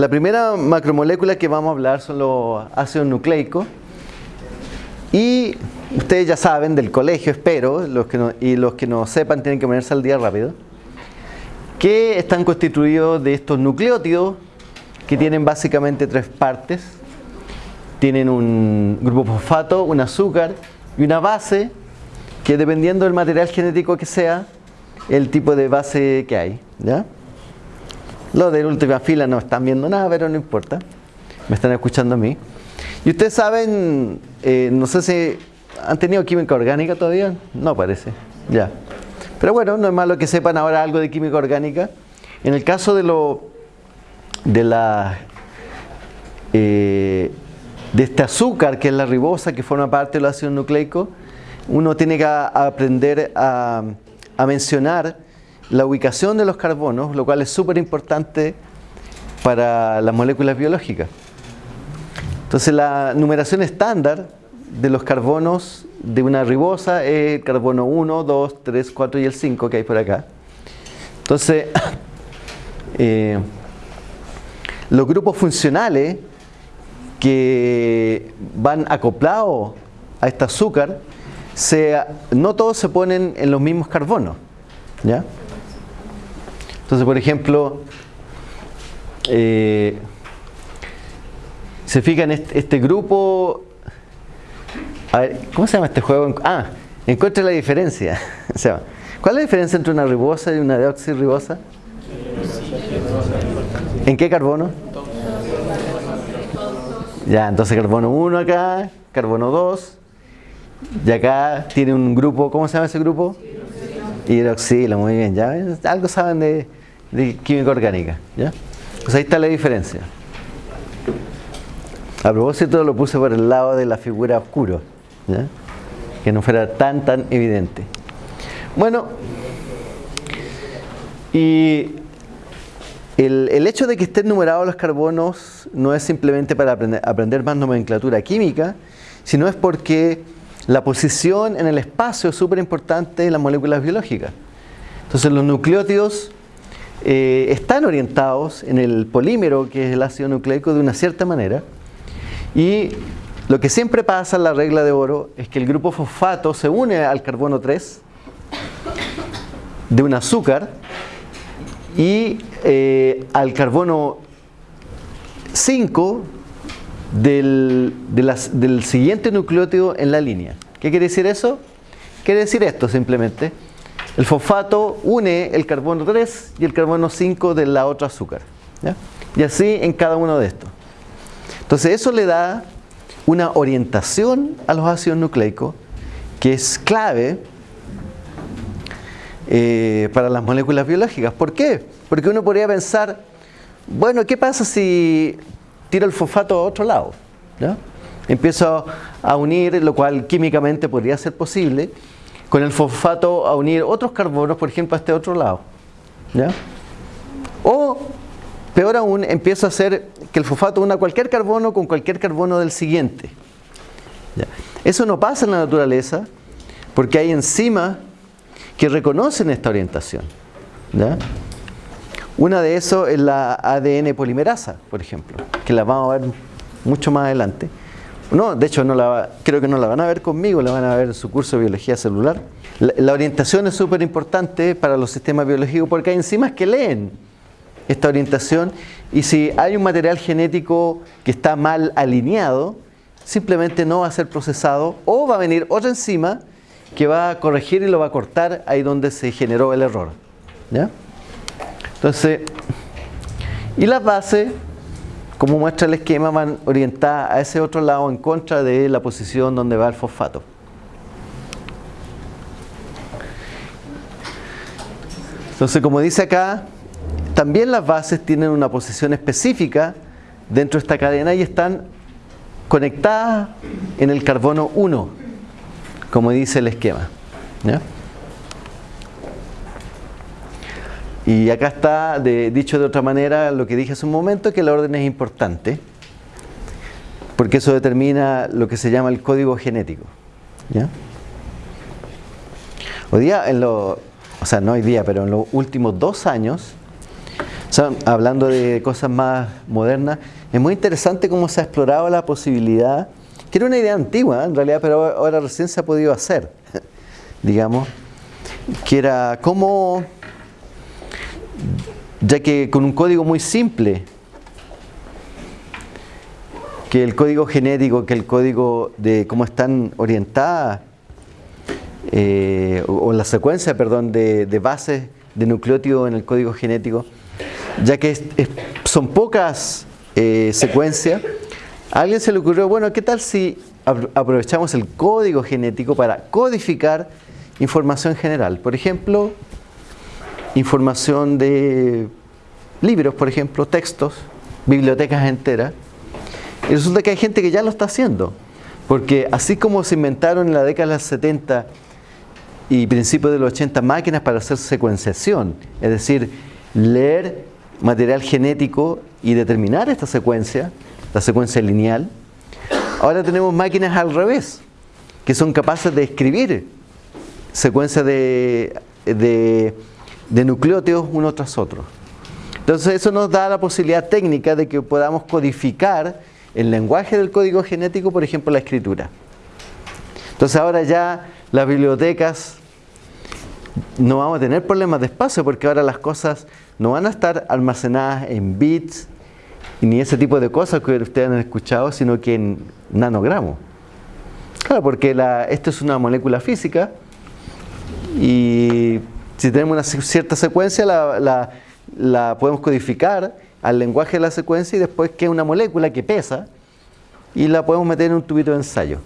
La primera macromolécula que vamos a hablar son los ácidos nucleicos. Y ustedes ya saben del colegio, espero, y los que no sepan tienen que ponerse al día rápido, que están constituidos de estos nucleótidos que tienen básicamente tres partes. Tienen un grupo fosfato, un azúcar y una base que dependiendo del material genético que sea, el tipo de base que hay. ¿ya? Los de última fila no están viendo nada, pero no importa. Me están escuchando a mí. Y ustedes saben, eh, no sé si han tenido química orgánica todavía. No parece. Ya. Pero bueno, no es malo que sepan ahora algo de química orgánica. En el caso de lo de la eh, de este azúcar que es la ribosa que forma parte del ácido nucleico, uno tiene que aprender a mencionar la ubicación de los carbonos, lo cual es súper importante para las moléculas biológicas. Entonces la numeración estándar de los carbonos de una ribosa es el carbono 1, 2, 3, 4 y el 5 que hay por acá. Entonces, eh, los grupos funcionales que van acoplados a este azúcar, no todos se ponen en los mismos carbonos. ¿ya? Entonces, por ejemplo, eh, se fija en este, grupo. A ver, ¿cómo se llama este juego? Ah, encuentre la diferencia. ¿Cuál es la diferencia entre una ribosa y una deoxirribosa? ¿En qué carbono? Ya, entonces carbono 1 acá, carbono 2. Y acá tiene un grupo, ¿cómo se llama ese grupo? Hidroxilo, muy bien, ya algo saben de, de química orgánica. ¿ya? Pues ahí está la diferencia. A propósito lo puse por el lado de la figura oscuro, ¿ya? que no fuera tan tan evidente. Bueno, y el, el, hecho de que estén numerados los carbonos no es simplemente para aprender, aprender más nomenclatura química, sino es porque la posición en el espacio es súper importante en las moléculas biológicas. Entonces los nucleótidos eh, están orientados en el polímero, que es el ácido nucleico, de una cierta manera. Y lo que siempre pasa en la regla de oro es que el grupo fosfato se une al carbono 3 de un azúcar y eh, al carbono 5 del, del siguiente nucleótido en la línea. ¿Qué quiere decir eso? Quiere decir esto simplemente el fosfato une el carbono 3 y el carbono 5 de la otra azúcar. Y así en cada uno de estos. Entonces eso le da una orientación a los ácidos nucleicos que es clave eh, para las moléculas biológicas. ¿Por qué? Porque uno podría pensar, bueno, ¿qué pasa si tiro el fosfato a otro lado? Empiezo a unir, lo cual químicamente podría ser posible, con el fosfato a unir otros carbonos, por ejemplo, a este otro lado. O, peor aún, empiezo a hacer que el fosfato una cualquier carbono con cualquier carbono del siguiente. Eso no pasa en la naturaleza porque hay enzimas que reconocen esta orientación. Una de esos es la ADN polimerasa, por ejemplo, que la vamos a ver mucho más adelante. No, de hecho no la, creo que no la van a ver conmigo, la van a ver en su curso de biología celular. La, orientación es súper importante para los sistemas biológicos porque hay enzimas que leen esta orientación y si hay un material genético que está mal alineado, simplemente no va a ser procesado o va a venir otra enzima que va a corregir y lo va a cortar ahí donde se generó el error. Entonces, y las bases como muestra el esquema, van orientadas a ese otro lado en contra de la posición donde va el fosfato. Entonces, como dice acá, también las bases tienen una posición específica dentro de esta cadena y están conectadas en el carbono 1, como dice el esquema. Y acá está, dicho de otra manera, lo que dije hace un momento, que el orden es importante, porque eso determina lo que se llama el código genético. Hoy día, en lo, o sea, no hoy día, pero en los últimos dos años, hablando de cosas más modernas, es muy interesante cómo se ha explorado la posibilidad, que era una idea antigua en realidad, pero ahora recién se ha podido hacer, digamos, que era cómo, ya que con un código muy simple, que el código genético, que el código de cómo están orientadas, eh, o, la secuencia, perdón, de, bases de nucleótido en el código genético, ya que son pocas eh, secuencias, a alguien se le ocurrió, bueno, ¿qué tal si aprovechamos el código genético para codificar información general? Por ejemplo, información de libros, por ejemplo, textos, bibliotecas enteras, y resulta que hay gente que ya lo está haciendo. Porque así como se inventaron en la década de los 70 y principios de los 80 máquinas para hacer secuenciación, es decir, leer material genético y determinar esta secuencia, la secuencia lineal, ahora tenemos máquinas al revés, que son capaces de escribir secuencias de, de, de nucleótidos uno tras otro. Entonces eso nos da la posibilidad técnica de que podamos codificar el lenguaje del código genético, por ejemplo, la escritura. Entonces ahora ya las bibliotecas no vamos a tener problemas de espacio porque ahora las cosas no van a estar almacenadas en bits ni ese tipo de cosas que ustedes han escuchado, sino que en nanogramos. Claro, porque esto es una molécula física y si tenemos una cierta secuencia la, la podemos codificar al lenguaje de la secuencia y después que es una molécula que pesa y la podemos meter en un tubito de ensayo.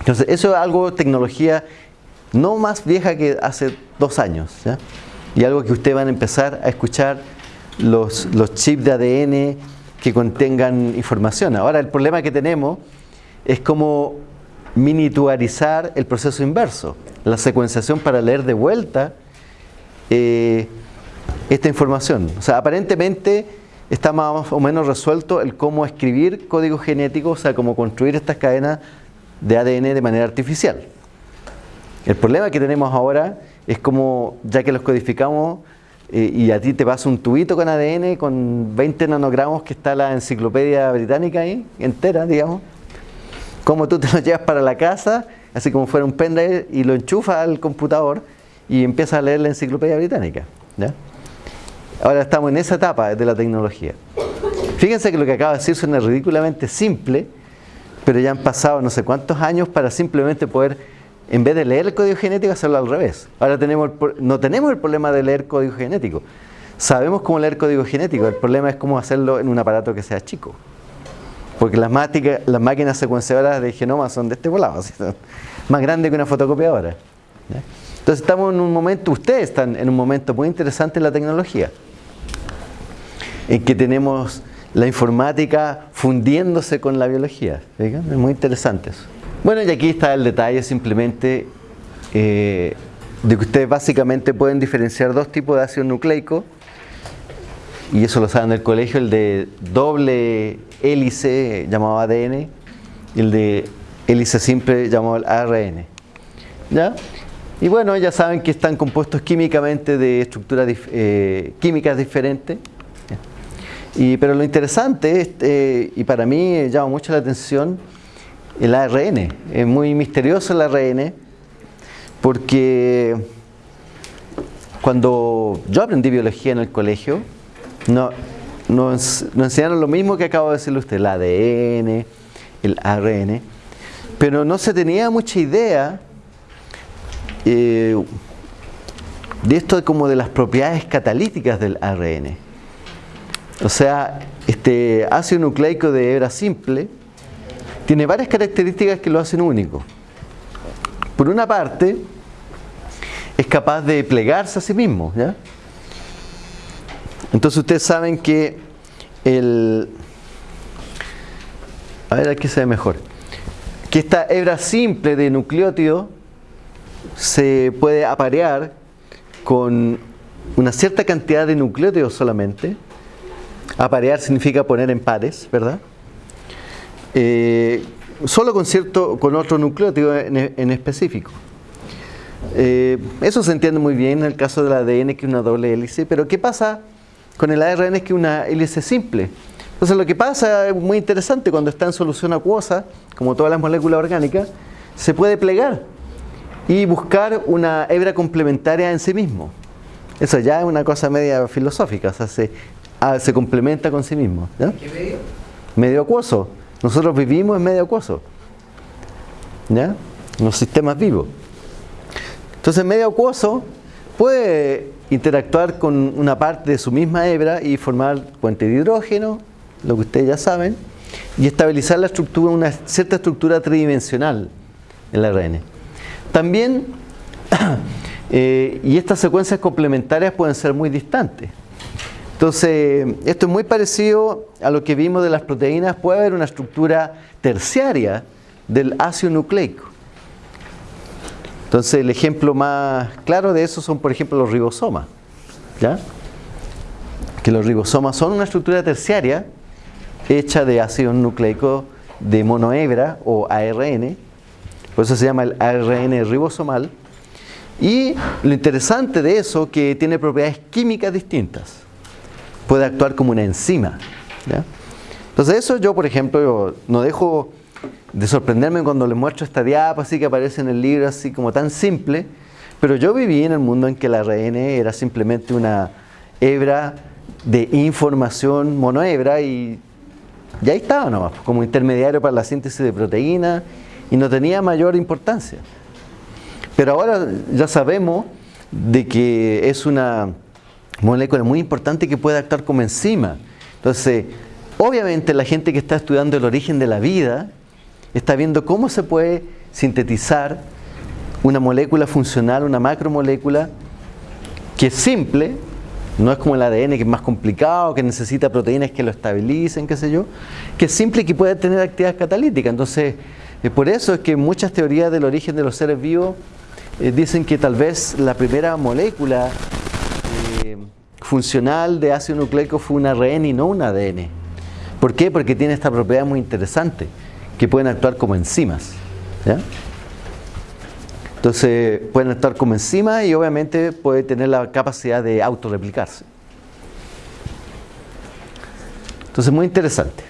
Entonces, eso es algo, tecnología no más vieja que hace dos años. Y algo que ustedes van a empezar a escuchar los, los chips de ADN que contengan información. Ahora, el problema que tenemos es como miniaturizar el proceso inverso, la secuenciación para leer de vuelta eh, esta información. O sea, aparentemente está más o menos resuelto el cómo escribir código genético, o sea, cómo construir estas cadenas de ADN de manera artificial. El problema que tenemos ahora es como, ya que los codificamos eh, y a ti te pasa un tubito con ADN con 20 nanogramos que está la enciclopedia británica ahí, entera, digamos, como tú te lo llevas para la casa, así como fuera un pendrive, y lo enchufas al computador y empiezas a leer la enciclopedia británica. Ahora estamos en esa etapa de la tecnología. Fíjense que lo que acabo de decir suena ridículamente simple, pero ya han pasado no sé cuántos años para simplemente poder, en vez de leer el código genético, hacerlo al revés. Ahora tenemos no tenemos el problema de leer código genético. Sabemos cómo leer código genético, el problema es cómo hacerlo en un aparato que sea chico. Porque las, las máquinas secuenciadoras de genoma son de este volado, más grandes que una fotocopiadora. Entonces estamos en un momento, ustedes están en un momento muy interesante en la tecnología en que tenemos la informática fundiéndose con la biología. Es muy interesante eso. Bueno, y aquí está el detalle simplemente eh, de que ustedes básicamente pueden diferenciar dos tipos de ácido nucleico y eso lo saben del colegio, el de doble hélice llamado ADN y el de hélice simple llamado ARN. ¿Ya? Y bueno, ya saben que están compuestos químicamente de estructuras eh, químicas diferentes pero lo interesante, eh, y para mí llama mucho la atención, el ARN. Es muy misterioso el ARN, porque cuando yo aprendí biología en el colegio, no, nos, enseñaron lo mismo que acabo de decirle usted, el ADN, el ARN, pero no se tenía mucha idea eh, de esto como de las propiedades catalíticas del ARN. O sea, este ácido nucleico de hebra simple tiene varias características que lo hacen único. Por una parte, es capaz de plegarse a sí mismo. ¿ya? Entonces ustedes saben que el... A ver, aquí se ve mejor. Que esta hebra simple de nucleótido se puede aparear con una cierta cantidad de nucleótidos solamente Aparear significa poner en pares, ¿verdad? Eh, solo con, cierto, con otro nucleótido en, específico. Eh, eso se entiende muy bien en el caso del ADN, que es una doble hélice, pero ¿qué pasa con el ARN es que una hélice simple. Entonces lo que pasa es muy interesante cuando está en solución acuosa, como todas las moléculas orgánicas, se puede plegar y buscar una hebra complementaria en sí mismo. Eso ya es una cosa media filosófica, o sea, se, ah, se complementa con sí mismo. ¿Qué medio? Medio acuoso. Nosotros vivimos en medio acuoso. ¿Ya? Los sistemas vivos. Entonces, medio acuoso puede interactuar con una parte de su misma hebra y formar puente de hidrógeno, lo que ustedes ya saben, y estabilizar la estructura, una cierta estructura tridimensional en el ARN. También, eh, y estas secuencias complementarias pueden ser muy distantes. Entonces, esto es muy parecido a lo que vimos de las proteínas. Puede haber una estructura terciaria del ácido nucleico. Entonces, el ejemplo más claro de eso son, por ejemplo, los ribosomas. ¿Ya? Que los ribosomas son una estructura terciaria hecha de ácido nucleico de monohebra o ARN. Por eso se llama el ARN ribosomal. Y lo interesante de eso que tiene propiedades químicas distintas puede actuar como una enzima. Entonces eso yo, por ejemplo, no dejo de sorprenderme cuando les muestro esta diapa así que aparece en el libro así como tan simple, pero yo viví en el mundo en que la ARN era simplemente una hebra de información monohebra y ya estaba nomás, como intermediario para la síntesis de proteínas y no tenía mayor importancia. Pero ahora ya sabemos de que es una molécula muy importante que puede actuar como enzima. Entonces, obviamente la gente que está estudiando el origen de la vida está viendo cómo se puede sintetizar una molécula funcional, una macromolécula que es simple, no es como el ADN que es más complicado, que necesita proteínas que lo estabilicen, qué sé yo, que es simple y que puede tener actividad catalítica. Entonces, eh, por eso es que muchas teorías del origen de los seres vivos eh, dicen que tal vez la primera molécula funcional de ácido nucleico fue un ARN y no un ADN. ¿Por qué? Porque tiene esta propiedad muy interesante, que pueden actuar como enzimas. Entonces pueden actuar como enzimas y obviamente puede tener la capacidad de autorreplicarse. Entonces muy interesante.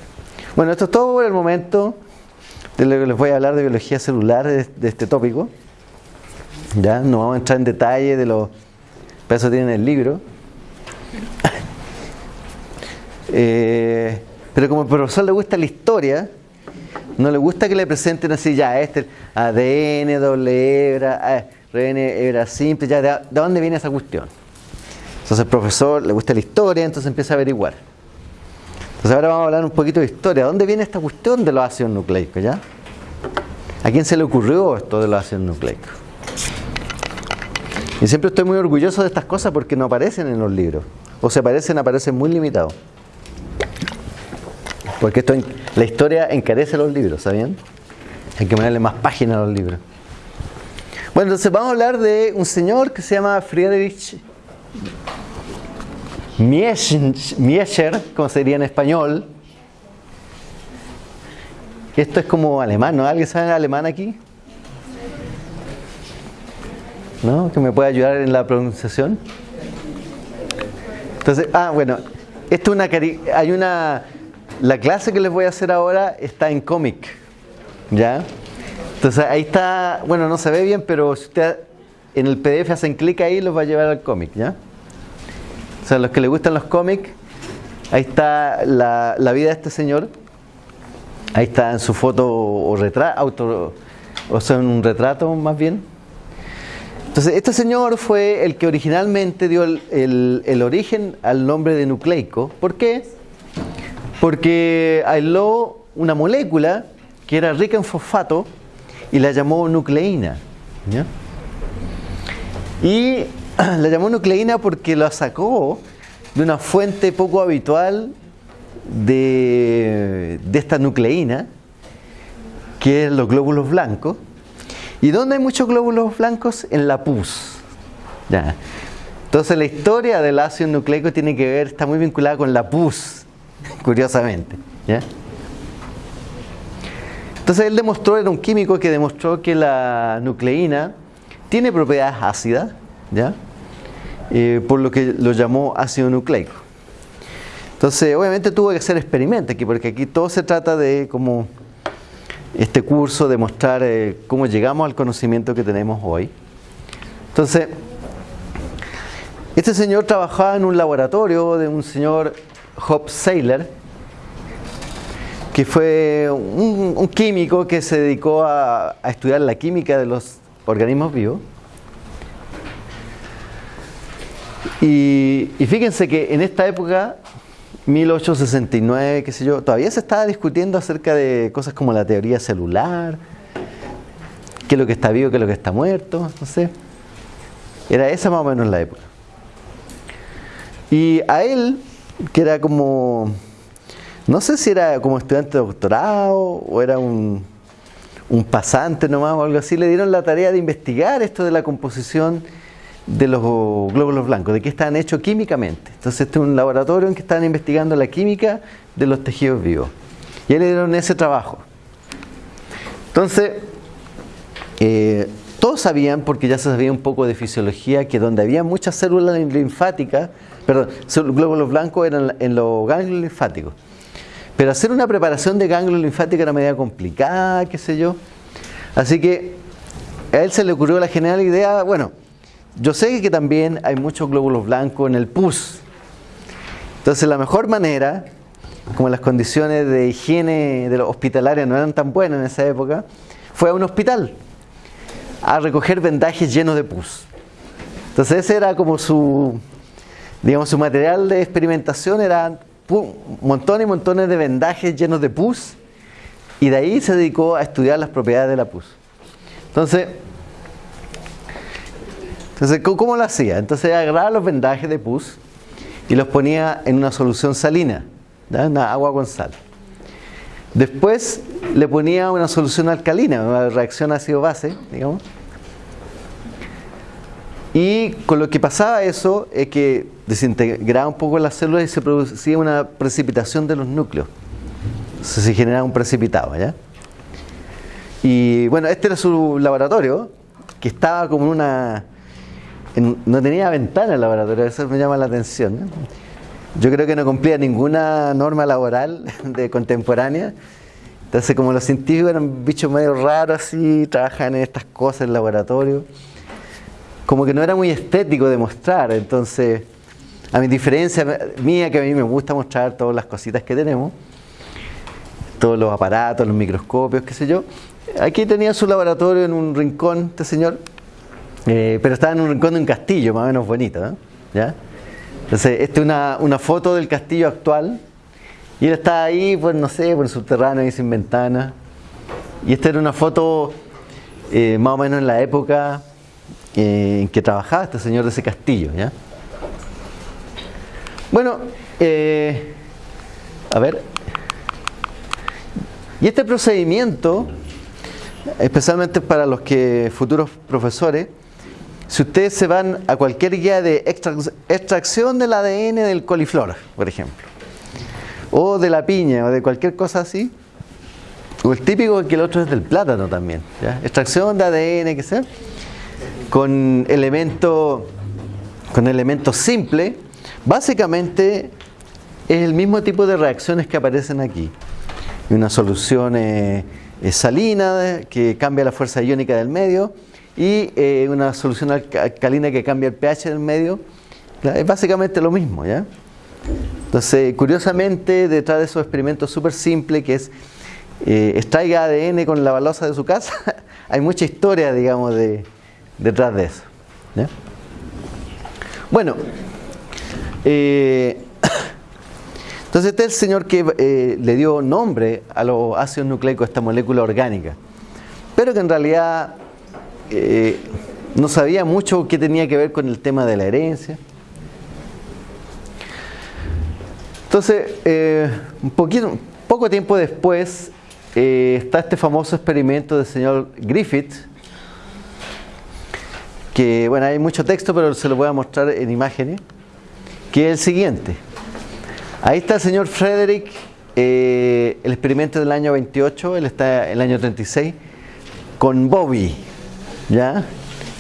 Bueno, esto es todo por el momento. De lo que les voy a hablar de biología celular de, este tópico. Ya, no vamos a entrar en detalle de los... Para eso tienen el libro. Eh, pero como al profesor le gusta la historia, no le gusta que le presenten así, ya, este ADN, doble hebra, RN, hebra simple, ya, ¿de, dónde viene esa cuestión? Entonces el profesor le gusta la historia, entonces empieza a averiguar. Entonces ahora vamos a hablar un poquito de historia. ¿Dónde viene esta cuestión de los ácidos nucleicos, ya? ¿A quién se le ocurrió esto de los ácidos nucleicos? Y siempre estoy muy orgulloso de estas cosas porque no aparecen en los libros. O se aparecen, aparecen muy limitados. Porque esto, la historia encarece los libros, ¿sabían? Hay que ponerle más páginas a los libros. Bueno, entonces vamos a hablar de un señor que se llama Friedrich Miescher, como sería en español. Esto es como alemán, ¿no? ¿Alguien sabe alemán aquí? ¿No? ¿Que me puede ayudar en la pronunciación? Entonces, ah, bueno, esto es una hay una la clase que les voy a hacer ahora está en cómic, ¿ya? Entonces ahí está, bueno, no se ve bien, pero si usted en el PDF hacen clic ahí, los va a llevar al cómic, ¿ya? O sea, los que les gustan los cómics, ahí está la, vida de este señor, ahí está en su foto o retrato, o sea, en un retrato más bien. Entonces, este señor fue el que originalmente dio el, el origen al nombre de nucleico. ¿Por qué? Porque aisló una molécula que era rica en fosfato y la llamó nucleína. Y la llamó nucleína porque la sacó de una fuente poco habitual de, esta nucleína, que es los glóbulos blancos. ¿Y dónde hay muchos glóbulos blancos? En la pus. Entonces la historia del ácido nucleico tiene que ver, está muy vinculada con la pus curiosamente. Entonces él demostró, era un químico que demostró que la nucleína tiene propiedades ácidas, ¿ya? Eh, por lo que lo llamó ácido nucleico. Entonces, obviamente tuvo que hacer experimentos aquí, porque aquí todo se trata de como este curso, de mostrar eh, cómo llegamos al conocimiento que tenemos hoy. Entonces, este señor trabajaba en un laboratorio de un señor Hop Saylor, que fue un, químico que se dedicó a, estudiar la química de los organismos vivos. Y, y, fíjense que en esta época, 1869, qué sé yo, todavía se estaba discutiendo acerca de cosas como la teoría celular, qué es lo que está vivo, qué es lo que está muerto, no sé. Era esa más o menos la época. Y a él, que era como no sé si era como estudiante de doctorado o era un, pasante nomás o algo así, le dieron la tarea de investigar esto de la composición de los glóbulos blancos, de qué estaban hechos químicamente. Entonces este es un laboratorio en que estaban investigando la química de los tejidos vivos. Y a él le dieron ese trabajo. Entonces, eh, todos sabían, porque ya se sabía un poco de fisiología, que donde había muchas células linfáticas, perdón, glóbulos blancos eran en los ganglios linfáticos. Pero hacer una preparación de ganglio linfático era media complicada, qué sé yo. Así que a él se le ocurrió la genial idea, bueno, yo sé que también hay muchos glóbulos blancos en el pus. Entonces la mejor manera, como las condiciones de higiene de los no eran tan buenas en esa época, fue a un hospital a recoger vendajes llenos de pus. Entonces ese era como su, digamos, su material de experimentación, era montones y montones de vendajes llenos de pus y de ahí se dedicó a estudiar las propiedades de la pus. Entonces, entonces ¿cómo lo hacía? Entonces agarraba los vendajes de pus y los ponía en una solución salina, una agua con sal. Después le ponía una solución alcalina, una reacción ácido-base, digamos. Y con lo que pasaba eso es que desintegraba un poco las células y se producía una precipitación de los núcleos. se generaba un precipitado, ¿ya? Y bueno, este era su laboratorio, que estaba como en una... no tenía ventana el laboratorio, eso me llama la atención. Yo creo que no cumplía ninguna norma laboral de contemporánea. Entonces, como los científicos eran bichos medio raros así, trabajan en estas cosas en el laboratorio, como que no era muy estético de mostrar. Entonces, a mi diferencia mía, que a mí me gusta mostrar todas las cositas que tenemos, todos los aparatos, los microscopios, qué sé yo. Aquí tenía su laboratorio en un rincón, este señor, eh, pero estaba en un rincón de un castillo, más o menos bonito. ¿Ya? Entonces, esta es una, foto del castillo actual, y él está ahí, pues no sé, por el subterráneo, ahí sin ventana. Y esta era una foto eh, más o menos en la época eh, en que trabajaba este señor de ese castillo. ¿ya? Bueno, eh, a ver. Y este procedimiento, especialmente para los que futuros profesores, si ustedes se van a cualquier guía de extracción del ADN del coliflor, por ejemplo, o de la piña, o de cualquier cosa así, o el típico que el otro es del plátano también, extracción de ADN, que sea, con elemento, con elementos simples, Básicamente es el mismo tipo de reacciones que aparecen aquí. Una solución eh, eh, salina que cambia la fuerza iónica del medio y eh, una solución alcalina que cambia el pH del medio. Es básicamente lo mismo, ¿ya? Entonces, curiosamente, detrás de esos experimentos súper simples que es extraiga ADN con la balosa de su casa, hay mucha historia, digamos, de, detrás de eso. Bueno, eh, entonces este es el señor que eh, le dio nombre a los ácidos nucleicos, a esta molécula orgánica, pero que en realidad eh, no sabía mucho qué tenía que ver con el tema de la herencia. Entonces, un poquito, poco tiempo después está este famoso experimento del señor Griffith, que bueno, hay mucho texto, pero se lo voy a mostrar en imágenes que es el siguiente. Ahí está el señor Frederick, eh, el experimento del año 28, él está el año 36, con Bobby. ¿ya?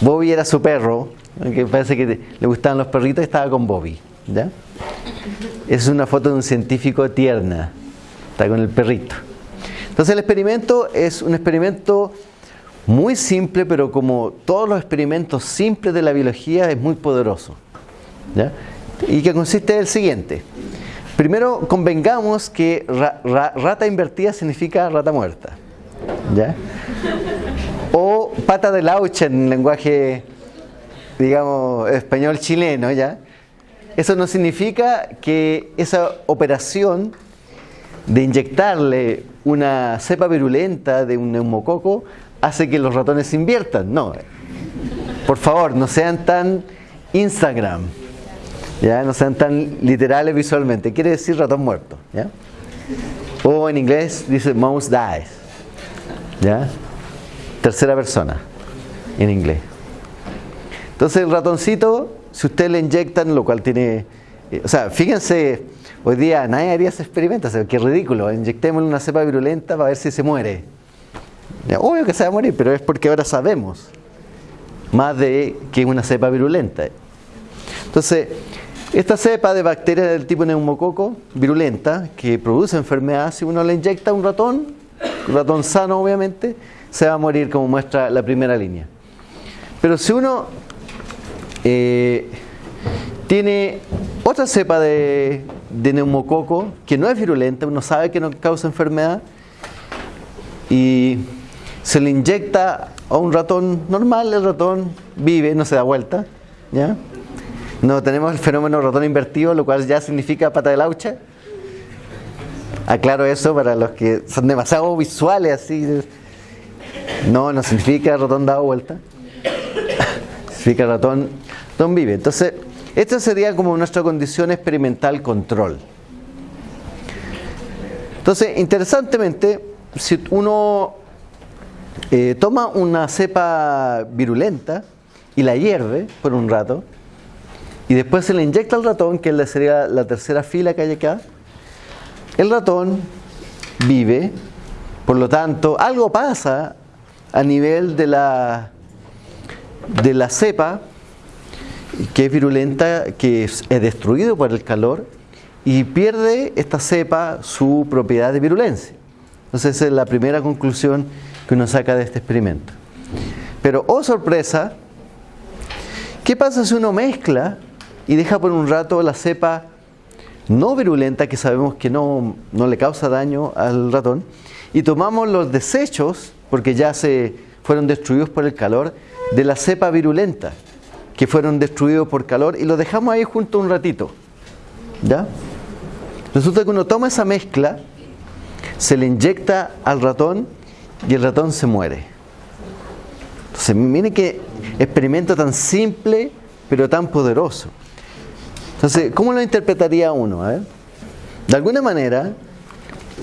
Bobby era su perro, que parece que le gustaban los perritos y estaba con Bobby. ¿ya? Es una foto de un científico tierna. Está con el perrito. Entonces el experimento es un experimento muy simple, pero como todos los experimentos simples de la biología es muy poderoso. Y que consiste en el siguiente. Primero convengamos que rata invertida significa rata muerta. ¿Ya? O pata de laucha en lenguaje, digamos, español chileno, ¿ya? Eso no significa que esa operación de inyectarle una cepa virulenta de un neumococo hace que los ratones inviertan. No. Por favor, no sean tan Instagram. ¿Ya? No sean tan literales visualmente. Quiere decir ratón muerto. ¿ya? O en inglés dice mouse dies. ¿ya? Tercera persona en inglés. Entonces el ratoncito, si usted le inyectan, lo cual tiene... Eh, o sea, fíjense, hoy día nadie haría ese experimento, o sea, qué ridículo. Inyectémosle una cepa virulenta para ver si se muere. obvio que se va a morir, pero es porque ahora sabemos más de que una cepa virulenta. Entonces, esta cepa de bacterias del tipo neumococo virulenta que produce enfermedad, si uno le inyecta a un ratón, un ratón sano obviamente, se va a morir como muestra la primera línea. Pero si uno eh, tiene otra cepa de, de, neumococo que no es virulenta, uno sabe que no causa enfermedad y se le inyecta a un ratón normal, el ratón vive, no se da vuelta, ¿ya? No tenemos el fenómeno ratón invertido, lo cual ya significa pata de laucha. Aclaro eso para los que son demasiado visuales así. No, no significa ratón dado vuelta. significa ratón, ratón vive. Entonces, esta sería como nuestra condición experimental control. Entonces, interesantemente, si uno eh, toma una cepa virulenta y la hierve por un rato, y después se le inyecta al ratón, que sería la tercera fila que hay acá, el ratón vive, por lo tanto, algo pasa a nivel de la, de la cepa, que es virulenta, que es, es destruido por el calor, y pierde esta cepa su propiedad de virulencia. Entonces esa es la primera conclusión que uno saca de este experimento. Pero, oh sorpresa, ¿qué pasa si uno mezcla y deja por un rato la cepa no virulenta, que sabemos que no, no le causa daño al ratón, y tomamos los desechos, porque ya se fueron destruidos por el calor, de la cepa virulenta, que fueron destruidos por calor, y los dejamos ahí junto un ratito. ¿Ya? Resulta que uno toma esa mezcla, se le inyecta al ratón y el ratón se muere. Entonces, miren qué experimento tan simple, pero tan poderoso. Entonces, ¿cómo lo interpretaría uno? De alguna manera,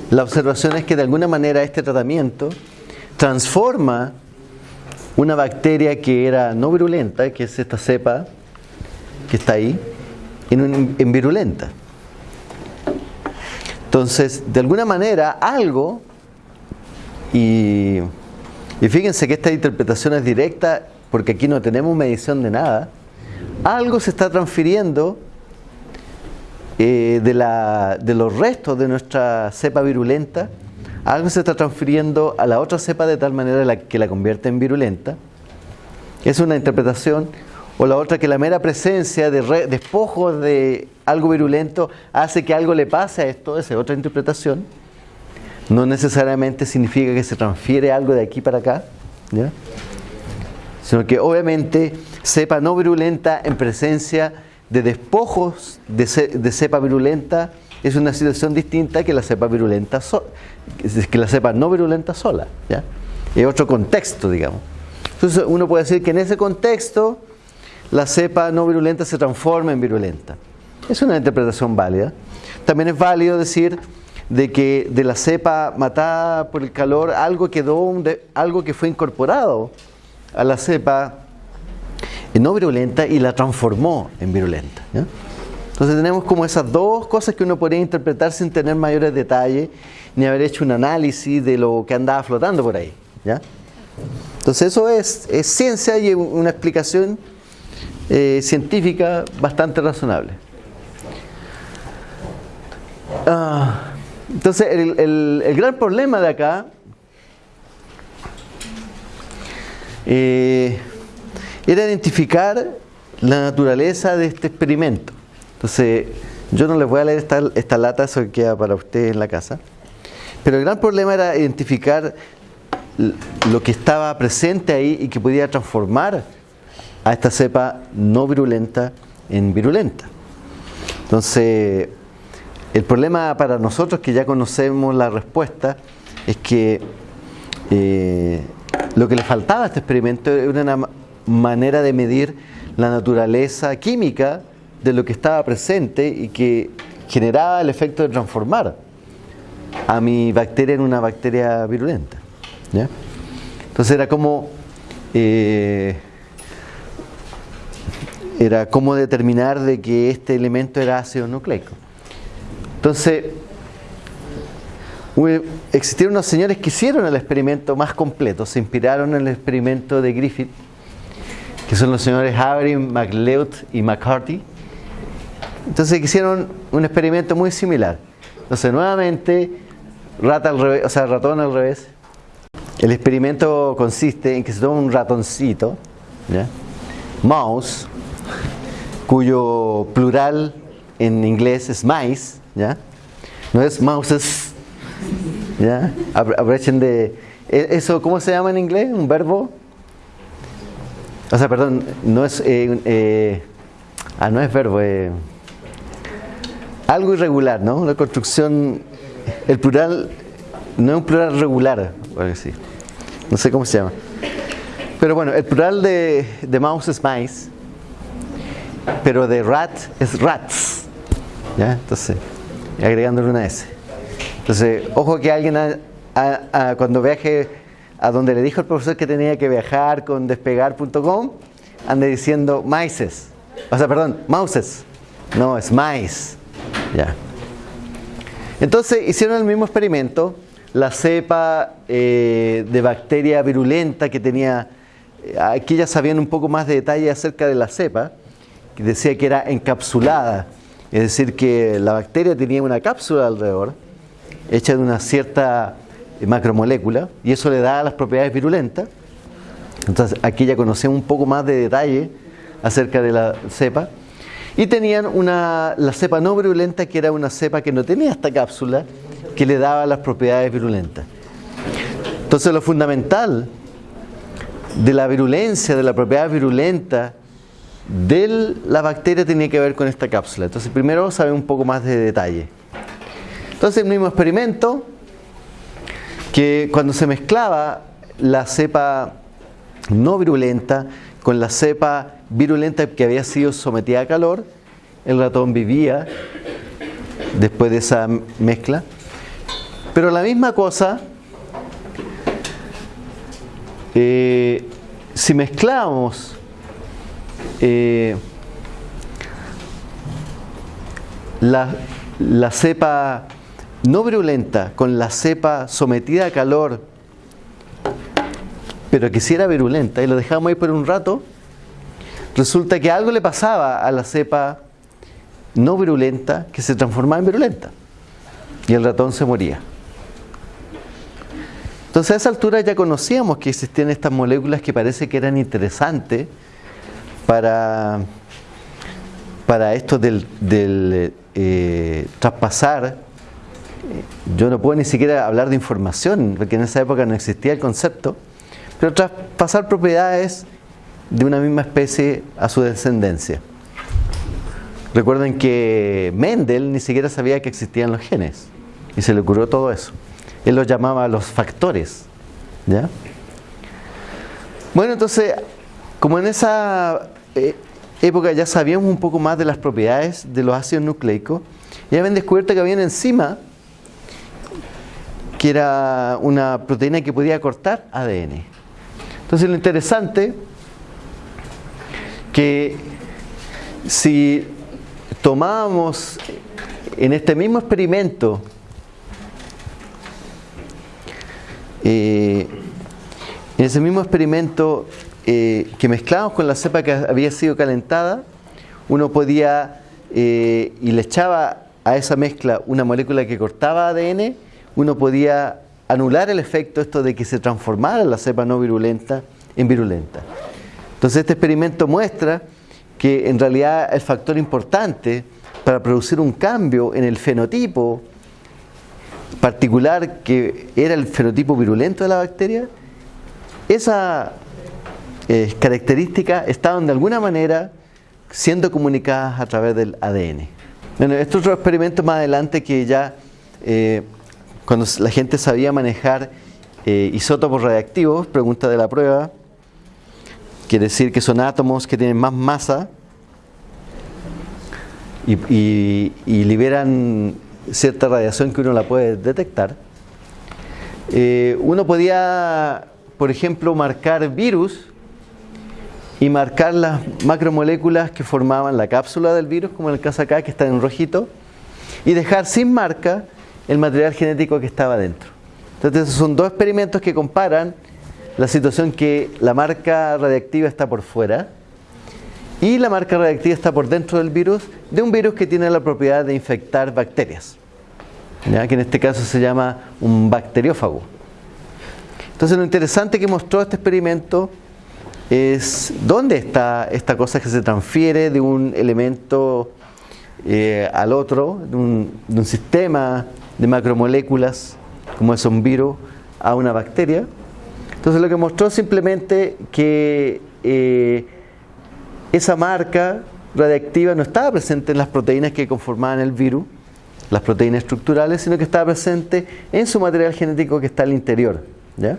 la observación es que de alguna manera este tratamiento transforma una bacteria que era no virulenta, que es esta cepa que está ahí, en, virulenta. Entonces, de alguna manera, algo, y, y fíjense que esta interpretación es directa porque aquí no tenemos medición de nada, algo se está transfiriendo eh, de, los restos de nuestra cepa virulenta, algo se está transfiriendo a la otra cepa de tal manera que la convierte en virulenta. Es una interpretación. O la otra que la mera presencia de despojos de algo virulento hace que algo le pase a esto, esa es otra interpretación. No necesariamente significa que se transfiere algo de aquí para acá, sino que obviamente cepa no virulenta en presencia de despojos de, cepa virulenta es una situación distinta que la cepa virulenta que la cepa no virulenta sola ¿ya? es otro contexto digamos. Entonces uno puede decir que en ese contexto la cepa no virulenta se transforma en virulenta. Es una interpretación válida. También es válido decir de que de la cepa matada por el calor algo quedó algo que fue incorporado a la cepa no virulenta y la transformó en virulenta. Entonces tenemos como esas dos cosas que uno podría interpretar sin tener mayores detalles ni haber hecho un análisis de lo que andaba flotando por ahí. ¿ya? Entonces eso es, es, ciencia y una explicación eh, científica bastante razonable. Ah, entonces, el, gran problema de acá eh, era identificar la naturaleza de este experimento. Entonces, yo no les voy a leer esta, esta lata, eso queda para ustedes en la casa. Pero el gran problema era identificar lo que estaba presente ahí y que podía transformar a esta cepa no virulenta en virulenta. Entonces, el problema para nosotros que ya conocemos la respuesta es que eh, lo que le faltaba a este experimento era una manera de medir la naturaleza química de lo que estaba presente y que generaba el efecto de transformar a mi bacteria en una bacteria virulenta. Entonces era como eh, era como determinar de que este elemento era ácido nucleico. Entonces, existieron unos señores que hicieron el experimento más completo, se inspiraron en el experimento de Griffith, que son los señores Avery, MacLeod y McCarthy. Entonces hicieron un experimento muy similar. Entonces nuevamente, rata al revés, o sea, ratón al revés. El experimento consiste en que se toma un ratoncito, mouse, cuyo plural en inglés es mice, ¿ya? No es mouses, ¿ya? Aprovechen de... ¿e-, ¿Eso cómo se llama en inglés? ¿Un verbo? O sea, perdón, no es... Eh, eh, ah, no es verbo, eh, algo irregular, ¿no? Una construcción... El plural no es un plural regular, sí. no sé cómo se llama. Pero bueno, el plural de, de mouse es mice, pero de rat es rats. ¿Ya? Entonces, agregándole una S. Entonces, ojo que alguien cuando viaje a donde le dijo el profesor que tenía que viajar con despegar.com, ande diciendo mices. O sea, perdón, mouses. No, es mice. Ya. Entonces hicieron el mismo experimento, la cepa eh, de bacteria virulenta que tenía, eh, aquí ya sabían un poco más de detalle acerca de la cepa, que decía que era encapsulada, es decir, que la bacteria tenía una cápsula alrededor, hecha de una cierta macromolécula, y eso le da las propiedades virulentas. Entonces aquí ya conocemos un poco más de detalle acerca de la cepa. Y tenían una, la cepa no virulenta, que era una cepa que no tenía esta cápsula, que le daba las propiedades virulentas. Entonces lo fundamental de la virulencia, de la propiedad virulenta de la bacteria tenía que ver con esta cápsula. Entonces primero saber un poco más de detalle. Entonces el mismo experimento, que cuando se mezclaba la cepa no virulenta con la cepa virulenta que había sido sometida a calor, el ratón vivía después de esa mezcla. Pero la misma cosa, eh, si mezclamos eh, la, la cepa no virulenta con la cepa sometida a calor, pero que si era virulenta y lo dejamos ahí por un rato, resulta que algo le pasaba a la cepa no virulenta que se transformaba en virulenta y el ratón se moría. Entonces a esa altura ya conocíamos que existían estas moléculas que parece que eran interesantes para, para esto del, eh, traspasar. Yo no puedo ni siquiera hablar de información, porque en esa época no existía el concepto, pero traspasar propiedades de una misma especie a su descendencia. Recuerden que Mendel ni siquiera sabía que existían los genes y se le ocurrió todo eso. Él los llamaba los factores. ¿ya? Bueno, entonces, como en esa eh, época ya sabíamos un poco más de las propiedades de los ácidos nucleicos, ya habían descubierto que había una enzima que era una proteína que podía cortar ADN. Entonces lo interesante que si tomábamos en este mismo experimento eh, en ese mismo experimento eh, que mezclábamos con la cepa que había sido calentada uno podía eh, y le echaba a esa mezcla una molécula que cortaba ADN, uno podía anular el efecto esto de que se transformara la cepa no virulenta en virulenta. Entonces este experimento muestra que en realidad el factor importante para producir un cambio en el fenotipo particular que era el fenotipo virulento de la bacteria, esa eh, característica estaban de alguna manera siendo comunicadas a través del ADN. Bueno, este otro experimento más adelante que ya eh, cuando la gente sabía manejar eh, isótopos radiactivos, pregunta de la prueba, quiere decir que son átomos que tienen más masa y, liberan cierta radiación que uno la puede detectar. Eh, uno podía, por ejemplo, marcar virus y marcar las macromoléculas que formaban la cápsula del virus, como en el caso acá, que está en rojito, y dejar sin marca el material genético que estaba dentro. Entonces, son dos experimentos que comparan la situación que la marca radiactiva está por fuera y la marca radiactiva está por dentro del virus, de un virus que tiene la propiedad de infectar bacterias, ¿ya? que en este caso se llama un bacteriófago. Entonces lo interesante que mostró este experimento es dónde está esta cosa que se transfiere de un elemento eh, al otro, de un, de un, sistema de macromoléculas, como es un virus, a una bacteria. Entonces lo que mostró simplemente que eh, esa marca radiactiva no estaba presente en las proteínas que conformaban el virus, las proteínas estructurales, sino que estaba presente en su material genético que está al interior. ¿ya?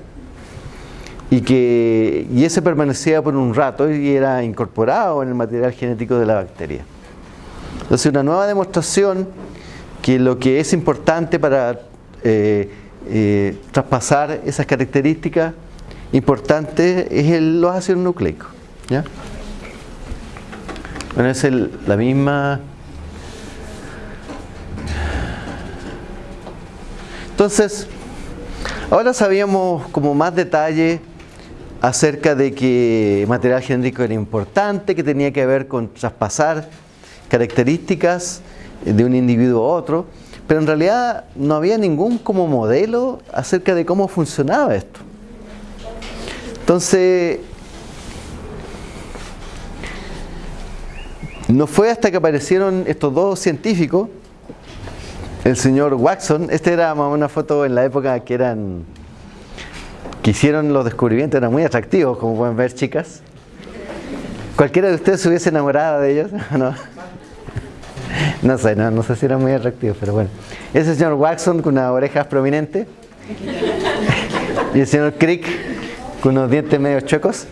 y que y ese permanecía por un rato y era incorporado en el material genético de la bacteria. Entonces una nueva demostración que lo que es importante para eh, eh, traspasar esas características importantes es el, los ácidos nucleicos. ¿ya? Bueno, es el, la misma... Entonces, ahora sabíamos como más detalle acerca de que material genético era importante, que tenía que ver con traspasar características de un individuo a otro, pero en realidad no había ningún como modelo acerca de cómo funcionaba esto. Entonces, no fue hasta que aparecieron estos dos científicos, el señor Watson, esta era una foto en la época que eran que hicieron los descubrimientos eran muy atractivos, como pueden ver, chicas. ¿Cualquiera de ustedes se hubiese enamorado de ellos? ¿No? No sé, no, no sé si eran muy atractivos, pero bueno. Ese señor Watson con unas orejas prominentes. Y el señor Crick con unos dientes medio chuecos.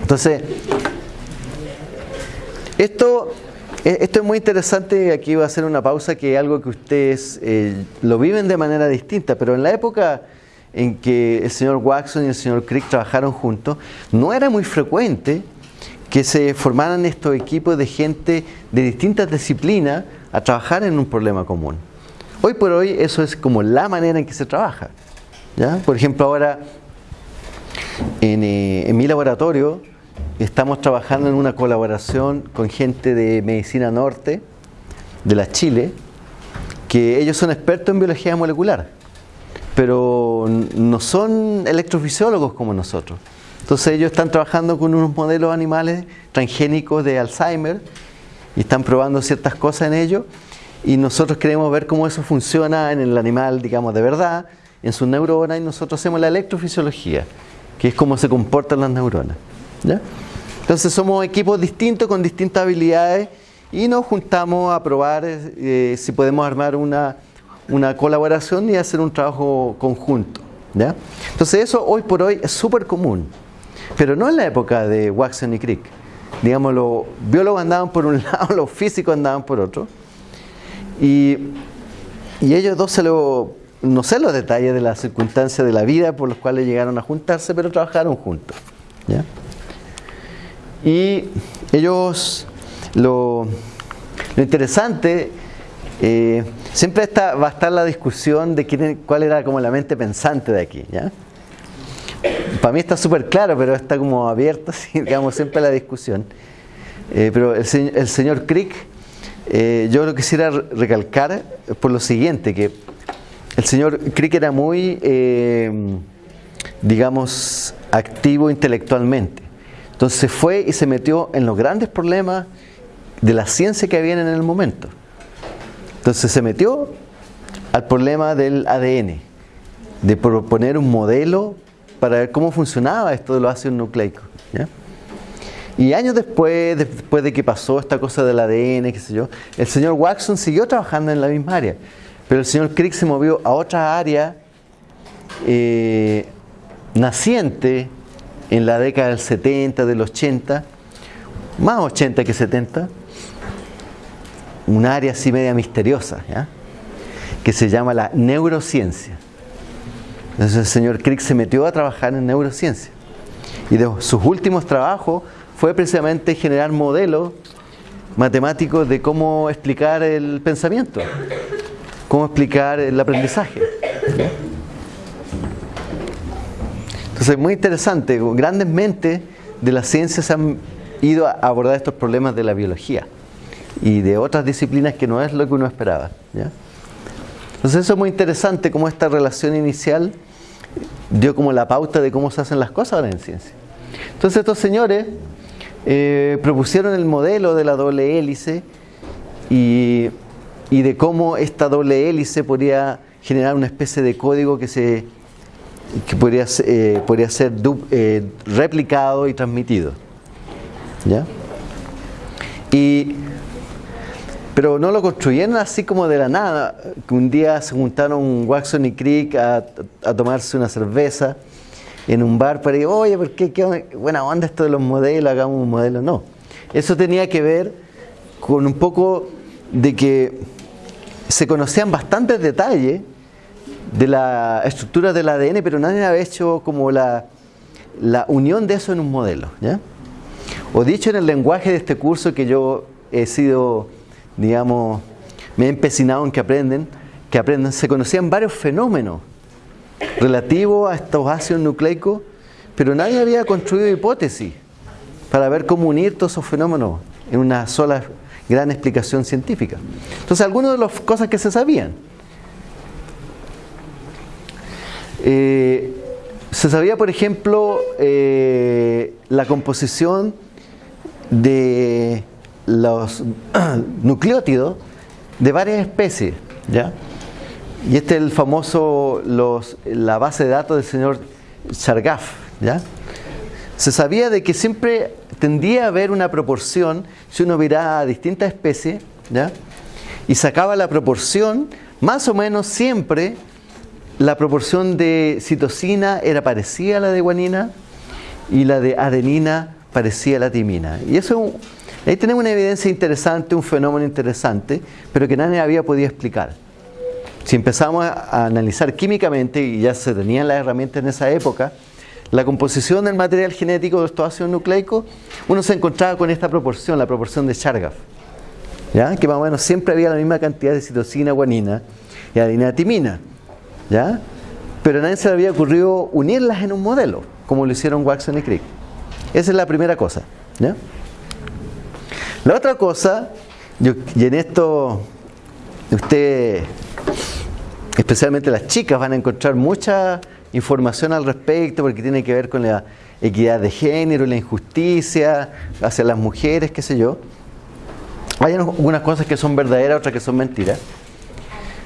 Entonces, esto eh, esto es muy interesante, aquí voy a hacer una pausa, que es algo que ustedes eh, lo viven de manera distinta, pero en la época en que el señor Watson y el señor Crick trabajaron juntos, no era muy frecuente que se formaran estos equipos de gente de distintas disciplinas a trabajar en un problema común. Hoy por hoy eso es como la manera en que se trabaja. ¿ya? Por ejemplo, ahora en, eh, en mi laboratorio Estamos trabajando en una colaboración con gente de Medicina Norte, de la Chile, que ellos son expertos en biología molecular, pero no son electrofisiólogos como nosotros. Entonces ellos están trabajando con unos modelos animales transgénicos de Alzheimer y están probando ciertas cosas en ellos y nosotros queremos ver cómo eso funciona en el animal, digamos, de verdad, en sus neuronas y nosotros hacemos la electrofisiología, que es cómo se comportan las neuronas. ¿ya? Entonces somos equipos distintos con distintas habilidades y nos juntamos a probar eh, si podemos armar una, colaboración y hacer un trabajo conjunto. ¿ya? Entonces eso hoy por hoy es súper común, pero no en la época de Watson y Crick. Digamos, los biólogos andaban por un lado, los físicos andaban por otro. Y, y ellos dos se lo, no sé los detalles de las circunstancias de la vida por los cuales llegaron a juntarse, pero trabajaron juntos. ¿ya? Y ellos, lo, interesante, eh, siempre está, va a estar la discusión de quién, cuál era como la mente pensante de aquí. ¿ya? Para mí está súper claro, pero está como abierto, digamos, siempre la discusión. Eh, pero el, señor Crick eh, yo lo quisiera recalcar por lo siguiente, que el señor Crick era muy, eh, digamos, activo intelectualmente. Entonces fue y se metió en los grandes problemas de la ciencia que había en el momento. Entonces se metió al problema del ADN, de proponer un modelo para ver cómo funcionaba esto de los ácidos nucleicos. Y años después, después de que pasó esta cosa del ADN, qué sé yo, el señor Watson siguió trabajando en la misma área, pero el señor Crick se movió a otra área eh, naciente en la década del 70, del 80, más 80 que 70, un área así media misteriosa, que se llama la neurociencia. Entonces el señor Crick se metió a trabajar en neurociencia. Y de sus últimos trabajos fue precisamente generar modelos matemáticos de cómo explicar el pensamiento, cómo explicar el aprendizaje. Entonces, muy interesante, grandes mentes de la ciencia se han ido a abordar estos problemas de la biología y de otras disciplinas que no es lo que uno esperaba. Entonces eso es muy interesante cómo esta relación inicial dio como la pauta de cómo se hacen las cosas ahora en ciencia. Entonces estos señores eh, propusieron el modelo de la doble hélice y, de cómo esta doble hélice podría generar una especie de código que se que podría, eh, podría ser eh, replicado y transmitido. ¿Ya? Y pero no lo construyeron así como de la nada, que un día se juntaron Watson y Crick a, tomarse una cerveza en un bar para decir, oye, ¿por qué, qué buena onda esto de los modelos, hagamos un modelo? No, eso tenía que ver con un poco de que se conocían bastantes detalles de la estructura del ADN, pero nadie había hecho como la, la unión de eso en un modelo. ¿ya? O dicho en el lenguaje de este curso que yo he sido digamos, me he empecinado en que aprenden, que aprendan, se conocían varios fenómenos relativos a estos ácidos nucleicos, pero nadie había construido hipótesis para ver cómo unir todos esos fenómenos en una sola gran explicación científica. Entonces, algunas de las cosas que se sabían. Eh, se sabía, por ejemplo, eh, la composición de los nucleótidos de varias especies, ¿ya? Y este es el famoso, los, la base de datos del señor Chargaff, ¿ya? Se sabía de que siempre tendía a haber una proporción, si uno miraba a distintas especies, ¿ya? Y sacaba la proporción, más o menos siempre la proporción de citosina era parecida a la de guanina y la de adenina parecía a la timina. Y eso es un, Ahí tenemos una evidencia interesante, un fenómeno interesante, pero que nadie había podido explicar. Si empezamos a analizar químicamente, y ya se tenían las herramientas en esa época, la composición del material genético de estos ácidos nucleicos, uno se encontraba con esta proporción, la proporción de Chargaff. ¿ya? Que más o menos siempre había la misma cantidad de citosina, guanina y adenina timina. ¿ya? Pero a nadie se le había ocurrido unirlas en un modelo, como lo hicieron Watson y Crick. Esa es la primera cosa. ¿ya? La otra cosa, y en esto usted, especialmente las chicas, van a encontrar mucha información al respecto porque tiene que ver con la equidad de género, la injusticia hacia las mujeres, qué sé yo. Hay algunas cosas que son verdaderas, otras que son mentiras.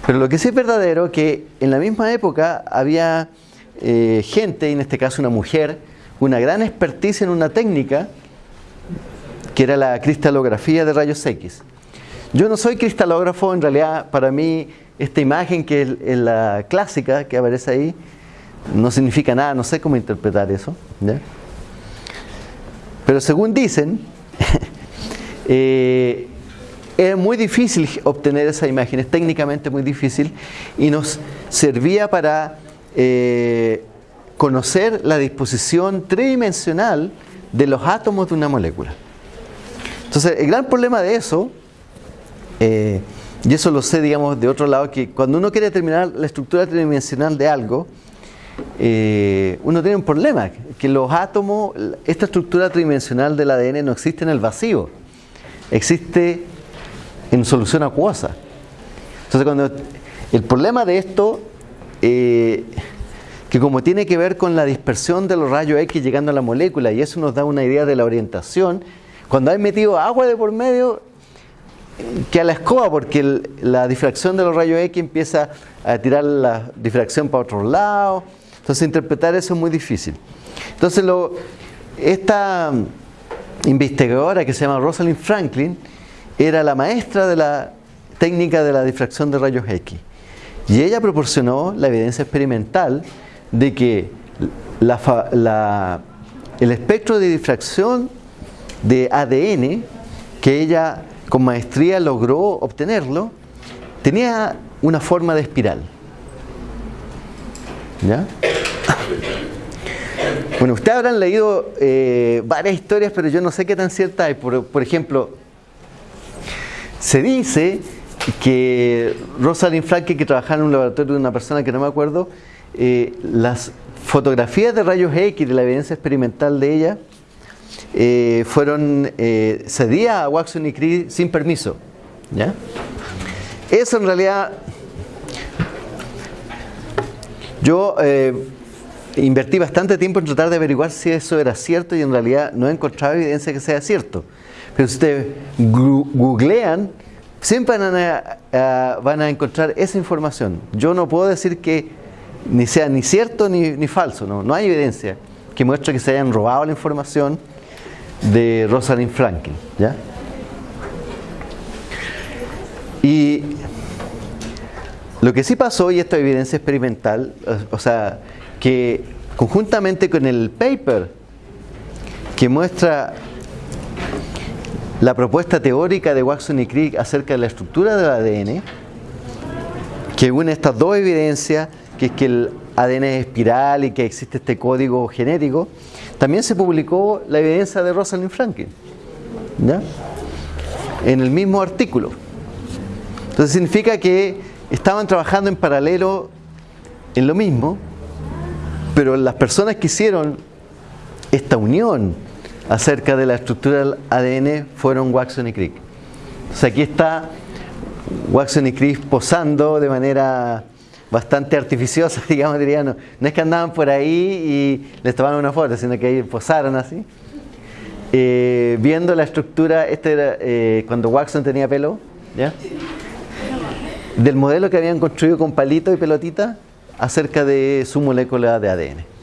Pero lo que sí es verdadero es que en la misma época había eh, gente, en este caso una mujer, una gran experticia en una técnica que era la cristalografía de rayos X. Yo no soy cristalógrafo, en realidad para mí esta imagen que es la clásica que aparece ahí no significa nada, no sé cómo interpretar eso. Pero según dicen, eh, es muy difícil obtener esa imagen, es técnicamente muy difícil y nos servía para eh, conocer la disposición tridimensional de los átomos de una molécula. Entonces, el gran problema de eso, eh, y eso lo sé, digamos, de otro lado, que cuando uno quiere determinar la estructura tridimensional de algo, eh, uno tiene un problema, que los átomos, esta estructura tridimensional del ADN no existe en el vacío, existe en solución acuosa. Entonces, cuando el problema de esto, eh, que como tiene que ver con la dispersión de los rayos X llegando a la molécula, y eso nos da una idea de la orientación, cuando hay metido agua de por medio, que a la escoba, porque la difracción de los rayos X empieza a tirar la difracción para otro lado. Entonces interpretar eso es muy difícil. Entonces lo, esta investigadora que se llama Rosalind Franklin era la maestra de la técnica de la difracción de rayos X. Y ella proporcionó la evidencia experimental de que el espectro de difracción de ADN que ella con maestría logró obtenerlo, tenía una forma de espiral. ¿Ya? Bueno, ustedes habrán leído eh, varias historias, pero yo no sé qué tan cierta hay. Por, ejemplo, se dice que Rosalind Franklin, que trabajaba en un laboratorio de una persona que no me acuerdo, eh, las fotografías de rayos X de la evidencia experimental de ella eh, fueron eh, cedidas a Waxon y Crick sin permiso. ¿ya? Eso en realidad, yo eh, invertí bastante tiempo en tratar de averiguar si eso era cierto y en realidad no he encontrado evidencia que sea cierto. Pero si ustedes googlean, siempre van a, van a encontrar esa información. Yo no puedo decir que ni sea ni cierto ni, ni falso, no, no hay evidencia que muestre que se hayan robado la información de Rosalind Franklin. ¿ya? Y lo que sí pasó, y esta evidencia experimental, o sea, que conjuntamente con el paper que muestra la propuesta teórica de Watson y Crick acerca de la estructura del ADN, que une estas dos evidencias, que es que el ADN es espiral y que existe este código genético, también se publicó la evidencia de Rosalind Franklin, ¿ya? en el mismo artículo. Entonces significa que estaban trabajando en paralelo en lo mismo, pero las personas que hicieron esta unión acerca de la estructura del ADN fueron Watson y Crick. Entonces aquí está Watson y Crick posando de manera bastante artificiosa, digamos, diría, no, es que andaban por ahí y les tomaron una foto, sino que ahí posaron así. Eh, viendo la estructura, este era eh, cuando Watson tenía pelo, ¿ya? del modelo que habían construido con palito y pelotita acerca de su molécula de ADN.